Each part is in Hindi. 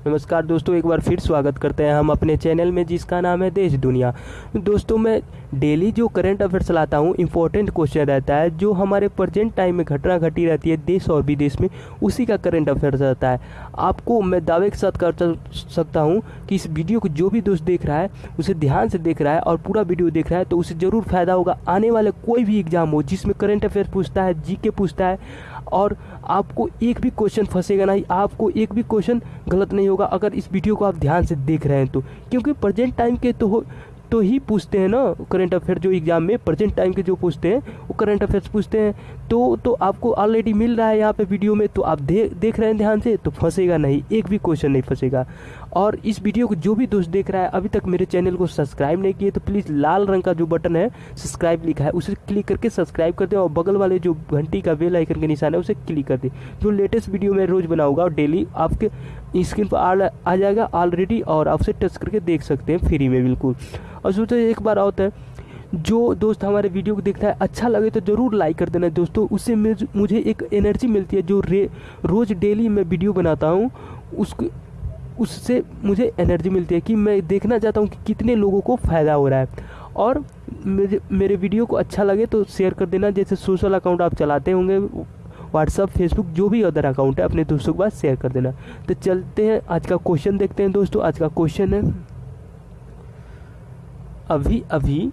नमस्कार दोस्तों, एक बार फिर स्वागत करते हैं हम अपने चैनल में जिसका नाम है देश दुनिया। दोस्तों, मैं डेली जो करंट अफेयर्स लाता हूँ इंपॉर्टेंट क्वेश्चन रहता है, जो हमारे प्रजेंट टाइम में घटना घटी रहती है, देश और विदेश में, उसी का करंट अफेयर्स रहता है। आपको मैं दावे के साथ कर सकता हूँ कि इस वीडियो को जो भी दोस्त देख रहा है, उसे ध्यान से देख रहा है और पूरा वीडियो देख रहा है तो उसे ज़रूर फ़ायदा होगा। आने वाले कोई भी एग्ज़ाम हो जिसमें करंट अफेयर पूछता है जी पूछता है और आपको एक भी क्वेश्चन फंसेगा नहीं, आपको एक भी क्वेश्चन गलत नहीं होगा। अगर इस वीडियो को आप ध्यान से देख रहे हैं तो क्योंकि प्रेजेंट टाइम के तो हो तो ही पूछते हैं ना करंट अफेयर जो एग्ज़ाम में प्रेजेंट टाइम के जो पूछते हैं वो करंट अफेयर्स पूछते हैं। तो तो आपको ऑलरेडी मिल रहा है यहाँ पे वीडियो में तो आप दे, देख रहे हैं ध्यान से तो फंसेगा नहीं एक भी क्वेश्चन नहीं फंसेगा। और इस वीडियो को जो भी दोस्त देख रहा है अभी तक मेरे चैनल को सब्सक्राइब नहीं किए तो प्लीज़ लाल रंग का जो बटन है सब्सक्राइब लिखा है उसे क्लिक करके सब्सक्राइब कर दें और बगल वाले जो घंटी का बेल आइकन के निशान है उसे क्लिक कर दें। जो लेटेस्ट वीडियो मैं रोज़ बनाऊँगा और डेली आपके स्क्रीन पर आ आ जाएगा ऑलरेडी और आप उसे टच करके देख सकते हैं फ्री में बिल्कुल। और सोचो एक बार होता है, जो दोस्त हमारे वीडियो को देखता है अच्छा लगे तो ज़रूर लाइक कर देना दोस्तों। उससे मुझे एक एनर्जी मिलती है जो रे रोज़ डेली मैं वीडियो बनाता हूँ, उसको उससे मुझे एनर्जी मिलती है कि मैं देखना चाहता हूँ कि कितने लोगों को फ़ायदा हो रहा है। और मेरे मेरे वीडियो को अच्छा लगे तो शेयर कर देना, जैसे सोशल अकाउंट आप चलाते होंगे व्हाट्सअप फेसबुक जो भी अदर अकाउंट है, अपने दोस्तों के पास शेयर कर देना। तो चलते हैं, आज का क्वेश्चन देखते हैं दोस्तों। आज का क्वेश्चन है, अभी अभी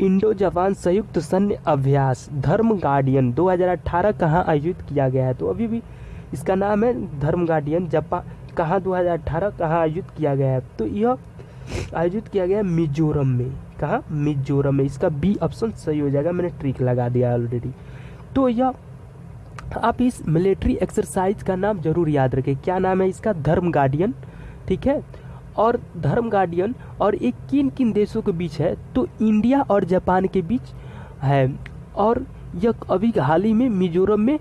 इंडो जापान संयुक्त सैन्य अभ्यास, धर्म गार्डियन 2018 कहाँ आयोजित किया गया है? तो अभी भी इसका नाम है, धर्म गार्डियन जापान कहाँ 2018 कहाँ आयोजित किया गया है? तो यह आयोजित किया गया मिजोरम में। कहा? मिजोरम में। इसका बी ऑप्शन सही हो जाएगा, मैंने ट्रिक लगा दिया ऑलरेडी तो यह आप इस मिलिट्री एक्सरसाइज का नाम ज़रूर याद रखें। क्या नाम है इसका? धर्म गार्डियन ठीक है? और धर्म गार्डियन और एक किन किन देशों के बीच है? तो इंडिया और जापान के बीच है और यह अभी हाल ही में मिजोरम में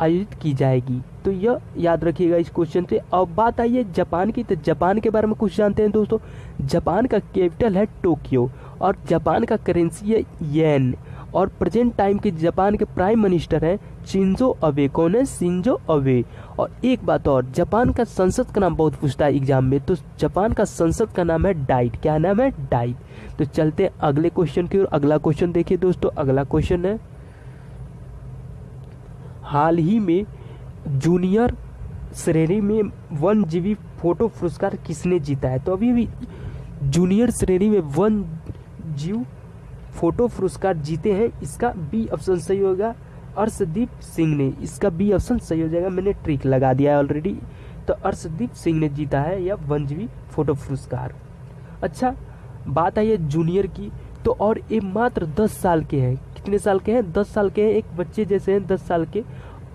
आयोजित की जाएगी। तो यह याद रखिएगा इस क्वेश्चन से। अब बात आई है जापान की। तो जापान के बारे में कुछ जानते हैं दोस्तों? जापान का कैपिटल है टोक्यो और जापान का करेंसी है येन और प्रेजेंट टाइम के जापान के प्राइम मिनिस्टर हैं चिंजो अबे। कौन है? सिंजो अबे। और एक बात और, जापान का संसद का नाम बहुत पूछता है एग्ज़ाम में तो जापान का संसद का नाम है डाइट। क्या नाम है? डाइट। तो चलते हैं अगले क्वेश्चन की ओर। अगला क्वेश्चन देखिए दोस्तों, अगला क्वेश्चन है। हाल ही में जूनियर श्रेणी में वन जीवी फ़ोटो पुरस्कार किसने जीता है? तो अभी अभी जूनियर श्रेणी में वन जीव फ़ोटो पुरस्कार जीते हैं, इसका बी ऑप्शन सही होगा। अर्शदीप सिंह ने, इसका बी ऑप्शन सही हो जाएगा, मैंने ट्रिक लगा दिया है ऑलरेडी तो अर्शदीप सिंह ने जीता है यह वनजीवी फ़ोटो पुरस्कार। अच्छा बात आई है जूनियर की तो और ये मात्र दस साल के हैं। कितने साल के हैं? दस साल के हैं, एक बच्चे जैसे हैं दस साल के।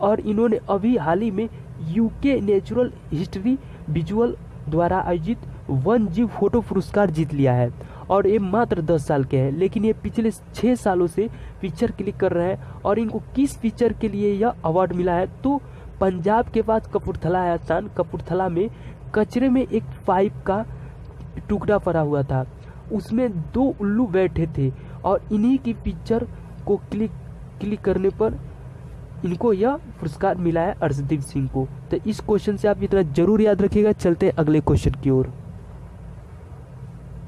और इन्होंने अभी हाल ही में यूके नेचुरल हिस्ट्री विजुअल द्वारा आयोजित वन जीव फ़ोटो पुरस्कार जीत लिया है। और ये मात्र दस साल के हैं, लेकिन ये पिछले छः सालों से पिक्चर क्लिक कर रहे हैं और इनको किस पिक्चर के लिए यह अवार्ड मिला है? तो पंजाब के पास कपूरथला है स्थान। कपूरथला में कचरे में एक पाइप का टुकड़ा पड़ा हुआ था। उसमें दो उल्लू बैठे थे और इन्हीं की पिक्चर को क्लिक क्लिक करने पर इनको यह पुरस्कार मिला है अर्शदीप सिंह को। तो इस क्वेश्चन से आप इतना ज़रूर याद रखिएगा। चलते हैं अगले क्वेश्चन की ओर।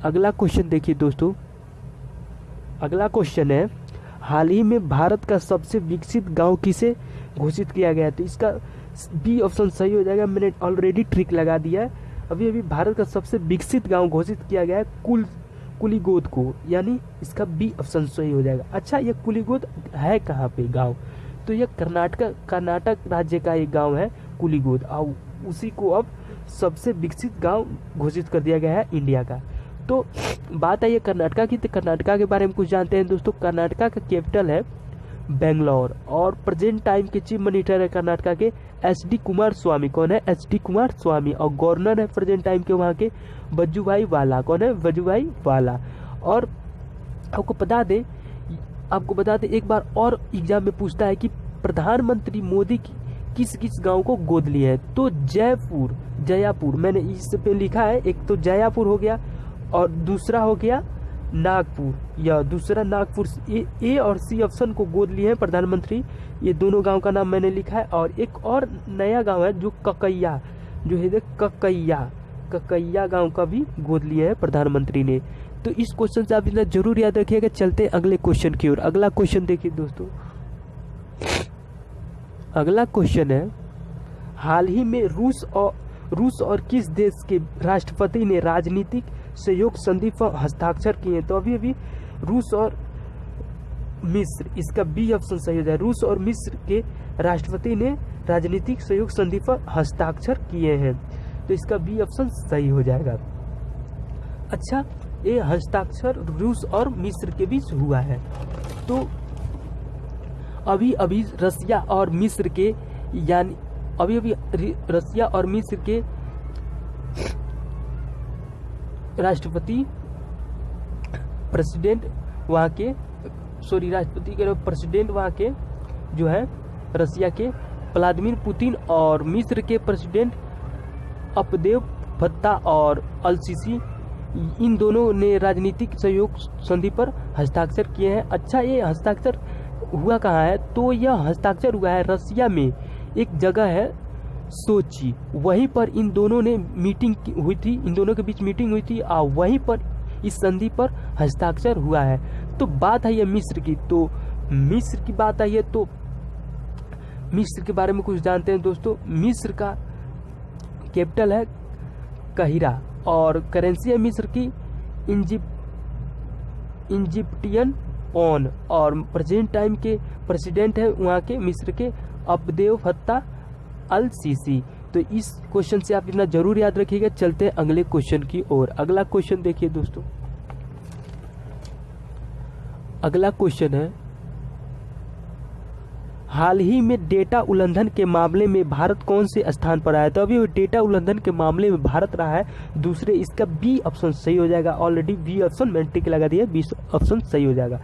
अगला क्वेश्चन देखिए दोस्तों। अगला क्वेश्चन है, हाल ही में भारत का सबसे विकसित गाँव किसे घोषित किया गया? तो इसका बी ऑप्शन सही हो जाएगा, मैंने ऑलरेडी ट्रिक लगा दिया है। अभी अभी भारत का सबसे विकसित गाँव घोषित किया गया है कुल, कुलीगोद को। यानी इसका बी ऑप्शन सही हो जाएगा। अच्छा ये कुलीगोद है कहाँ पे गाँव? तो यह कर्नाटक कर्नाटक राज्य का एक गाँव है, कुलीगोद। और उसी को अब सबसे विकसित गाँव घोषित कर दिया गया है इंडिया का। तो बात आई है कर्नाटका की तो कर्नाटका के बारे में कुछ जानते हैं दोस्तों। कर्नाटका का कैपिटल है बेंगलोर और प्रेजेंट टाइम के चीफ मिनिस्टर है कर्नाटका के एस डी कुमार स्वामी। कौन है? एस डी कुमार स्वामी और गवर्नर है प्रेजेंट टाइम के वहाँ के बज्जूभाई वाला। कौन है? बज्जूभाई वाला। और आपको बता दें, आपको बता दें, एक बार और एग्ज़ाम में पूछता है कि प्रधानमंत्री मोदी की किस किस गाँव को गोद लिया है? तो जयपुर, जयापुर। मैंने इस पे लिखा है, एक तो जयापुर हो गया और दूसरा हो गया नागपुर। या दूसरा नागपुर ए, ए और सी ऑप्शन को गोद लिए हैं प्रधानमंत्री। ये दोनों गाँव का नाम मैंने लिखा है और एक और नया गाँव है जो ककैया जो है ककैया ककैया गाँव का भी गोद लिया है प्रधानमंत्री ने। तो इस क्वेश्चन से आप इतना ज़रूर याद रखिएगा चलते अगले क्वेश्चन की ओर। अगला क्वेश्चन देखिए दोस्तों। अगला क्वेश्चन है हाल ही में रूस और रूस और किस देश के राष्ट्रपति ने राजनीतिक सहयोग संधि पर हस्ताक्षर किए। हैं तो अभी अभी रूस और मिस्र, इसका बी ऑप्शन सही हो जाए। रूस और मिस्र के राष्ट्रपति ने राजनीतिक सहयोग संधि पर हस्ताक्षर किए हैं। तो इसका बी ऑप्शन सही हो जाएगा। अच्छा ये हस्ताक्षर रूस और मिस्र के बीच हुआ है। तो अभी अभी रसिया और मिस्र के यानी अभी अभी रसिया और मिस्र के राष्ट्रपति प्रेसिडेंट वहाँ के सॉरी राष्ट्रपति के प्रेसिडेंट वहाँ के जो है, रसिया के, व्लादिमिर पुतिन और मिस्र के प्रेसिडेंट अपदेव भत्ता और अलसीसी, इन दोनों ने राजनीतिक सहयोग संधि पर हस्ताक्षर किए हैं। अच्छा ये हस्ताक्षर हुआ कहाँ है? तो यह हस्ताक्षर हुआ है रसिया में। एक जगह है सोची। वहीं पर इन दोनों ने मीटिंग हुई थी, इन दोनों के बीच मीटिंग हुई थी, और वहीं पर इस संधि पर हस्ताक्षर हुआ है। तो बात है ये मिस्र की। तो मिस्र की बात आई है तो मिस्र के बारे में कुछ जानते हैं दोस्तों। मिस्र का कैपिटल है कहिरा, और करेंसी है मिस्र की इंजिप, इंजिप्टियन ऑन और प्रेजेंट टाइम के प्रेसिडेंट है वहाँ के मिस्र के अबदेव फत्ता अल सीसी तो इस क्वेश्चन से आप इतना ज़रूर याद रखिएगा। चलते हैं अगले क्वेश्चन की ओर। अगला क्वेश्चन देखिए दोस्तों। अगला क्वेश्चन है, हाल ही में डेटा उल्लंघन के मामले में भारत कौन से स्थान पर आया? तो अभी डेटा उल्लंघन के मामले में भारत रहा है। दूसरे, इसका बी ऑप्शन सही हो जाएगा। ऑलरेडी बी ऑप्शन मैंने टिक लगा दिया बी ऑप्शन सही हो जाएगा।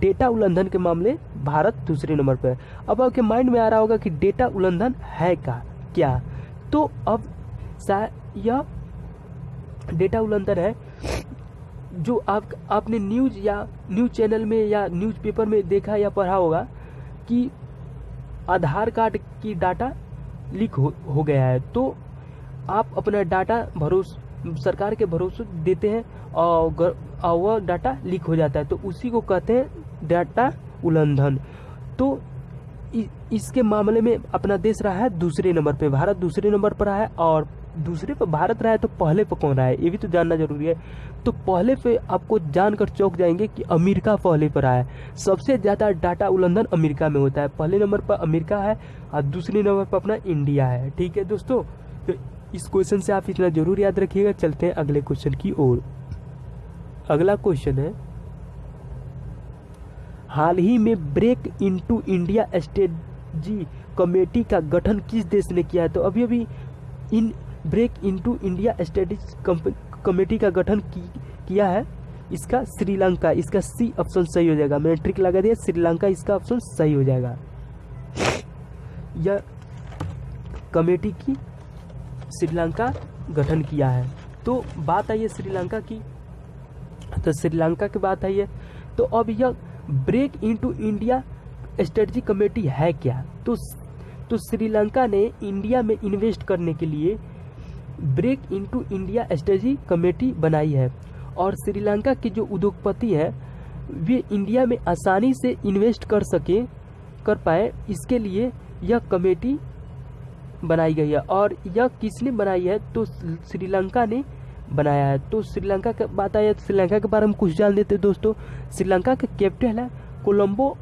डेटा उल्लंघन के मामले भारत दूसरे नंबर पर है। अब आपके माइंड में आ रहा होगा कि डेटा उल्लंघन है का क्या? तो अब यह डेटा उल्लंघन है जो आप आपने न्यूज़ या न्यूज़ चैनल में या न्यूज़ पेपर में देखा या पढ़ा होगा कि आधार कार्ड की डाटा लीक हो, हो गया है। तो आप अपना डाटा भरोस सरकार के भरोसे देते हैं और वह डाटा लीक हो जाता है। तो उसी को कहते हैं डाटा उल्लंघन। तो इसके मामले में अपना देश रहा है दूसरे नंबर पे। भारत दूसरे नंबर पर रहा है और दूसरे पर भारत रहा है तो पहले पर कौन रहा है? ये भी तो जानना ज़रूरी है। तो पहले पे आपको जानकर चौक जाएँगे कि अमेरिका पहले पर आया है। सबसे ज़्यादा डाटा उल्लंघन अमेरिका में होता है। पहले नंबर पर अमेरिका है और दूसरे नंबर पर अपना इंडिया है। ठीक है दोस्तों? तो इस क्वेश्चन से आप इतना ज़रूर याद रखिएगा। चलते हैं अगले क्वेश्चन की ओर। अगला क्वेश्चन है हाल ही में break into India strategy committee का गठन किस देश ने किया है? तो अभी अभी इन break into India strategy committee का गठन की, किया है। इसका श्रीलंका इसका सी ऑप्शन सही हो जाएगा। मैंने ट्रिक लगा दिया श्रीलंका इसका ऑप्शन सही हो जाएगा। यह कमेटी की श्रीलंका गठन किया है। तो बात आई है श्रीलंका की। तो श्रीलंका की बात आई है। तो अब यह break into India strategy committee है क्या? तो तो श्रीलंका ने इंडिया में इन्वेस्ट करने के लिए break into India strategy committee बनाई है। और श्रीलंका के जो उद्योगपति हैं, वे इंडिया में आसानी से इन्वेस्ट कर सके, कर पाए। इसके लिए यह कमेटी बनाई गई है। और यह किसने बनाई है? तो श्रीलंका ने बनाया है। तो श्रीलंका की बात आई तो श्रीलंका के बारे में कुछ जान देते दोस्तों। श्रीलंका का कैपिटल है कोलंबो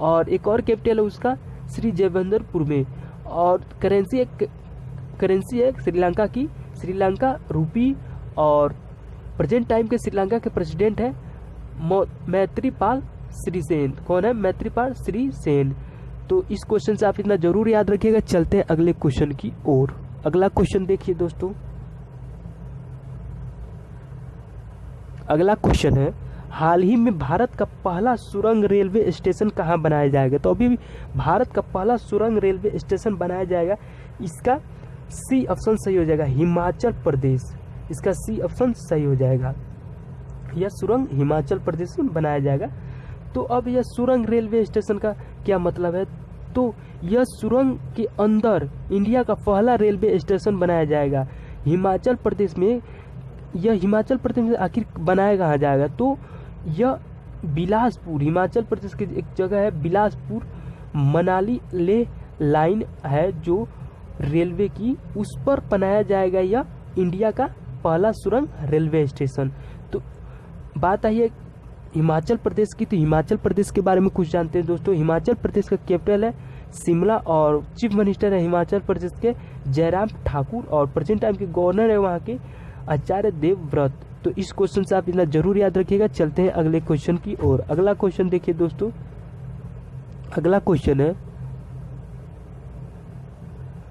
और एक और कैपिटल है उसका, श्री जयवंदरपुर में। और करेंसी एक करेंसी है श्रीलंका की। श्रीलंका रूपी और प्रेजेंट टाइम के श्रीलंका के प्रेसिडेंट है मैत्रीपाल श्रीसेन। कौन है? मैत्रीपाल श्री सेन तो इस क्वेश्चन से आप इतना ज़रूर याद रखिएगा। चलते हैं अगले क्वेश्चन की ओर। अगला क्वेश्चन देखिए दोस्तों। अगला क्वेश्चन है, हाल ही में भारत का पहला सुरंग रेलवे स्टेशन कहाँ बनाया जाएगा? तो अभी भारत का पहला सुरंग रेलवे स्टेशन बनाया जाएगा। इसका सी ऑप्शन सही हो जाएगा, हिमाचल प्रदेश। इसका सी ऑप्शन सही हो जाएगा। यह सुरंग हिमाचल प्रदेश में बनाया जाएगा। तो अब यह सुरंग रेलवे स्टेशन का क्या मतलब है? तो यह सुरंग के अंदर इंडिया का पहला रेलवे स्टेशन बनाया जाएगा। हिमाचल प्रदेश में यह हिमाचल प्रदेश में आखिर बनाया कहाँ जाएगा? तो यह बिलासपुर, हिमाचल प्रदेश की एक जगह है बिलासपुर। मनाली ले लाइन है जो रेलवे की, उस पर बनाया जाएगा यह इंडिया का पहला सुरंग रेलवे स्टेशन। तो बात आई है हिमाचल प्रदेश की तो हिमाचल प्रदेश के बारे में कुछ जानते हैं दोस्तों। हिमाचल प्रदेश का कैपिटल है शिमला और चीफ मिनिस्टर है हिमाचल प्रदेश के जयराम ठाकुर और प्रेजेंट टाइम के गवर्नर है वहाँ के आचार्य देवव्रत। तो इस क्वेश्चन से आप इतना ज़रूर याद रखिएगा। चलते हैं अगले क्वेश्चन की ओर। अगला क्वेश्चन देखिए दोस्तों। अगला क्वेश्चन है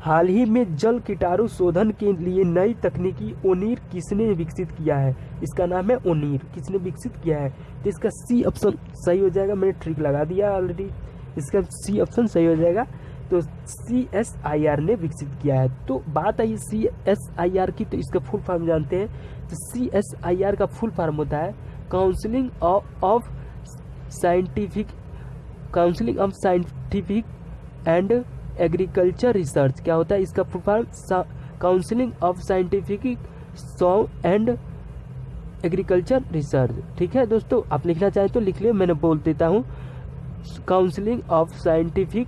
हाल ही में जल कीटाणु शोधन के लिए नई तकनीकी ओनीर किसने विकसित किया है? इसका नाम है ओनीर। किसने विकसित किया है? तो इसका सी ऑप्शन सही हो जाएगा। मैंने ट्रिक लगा दिया ऑलरेडी इसका सी ऑप्शन सही हो जाएगा। तो सी एस आई आर ने विकसित किया है। तो बात आई सी एस आई आर की तो इसका फुल फॉर्म जानते हैं। तो सी एस आई आर का फुल फॉर्म होता है counselling of scientific counselling of scientific and agriculture research, क्या होता है? इसका फॉर्म काउंसिलिंग ऑफ़ साइंटिफिक सॉ एंड एग्रीकल्चर रिसर्च ठीक है दोस्तों, आप लिखना चाहें तो लिख लियो, मैंने बोल देता हूँ। Counselling of scientific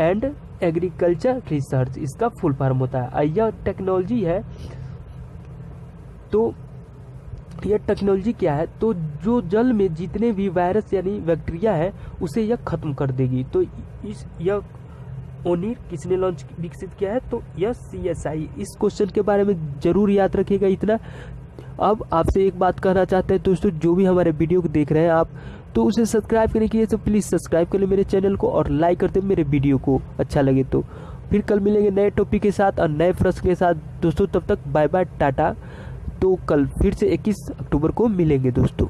and agriculture research इसका फुल फॉर्म होता है। यह टेक्नोलॉजी है तो यह टेक्नोलॉजी क्या है? तो जो जल में जितने भी वायरस यानी बैक्टीरिया है, उसे यह खत्म कर देगी। तो इस, यह ओनिर किसने लॉन्च विकसित किया है? तो यह सी एस आई इस क्वेश्चन के बारे में ज़रूर याद रखिएगा इतना। अब आपसे एक बात कहना चाहते हैं दोस्तों, जो भी हमारे वीडियो को देख रहे हैं आप तो उसे सब्सक्राइब करने के लिए तो प्लीज़ सब्सक्राइब कर ले मेरे चैनल को और लाइक करते मेरे वीडियो को अच्छा लगे तो। फिर कल मिलेंगे नए टॉपिक के साथ और नए प्रश्न के साथ। दोस्तों, तब तक बाय बाय टाटा। तो कल फिर से 21 अक्टूबर को मिलेंगे दोस्तों।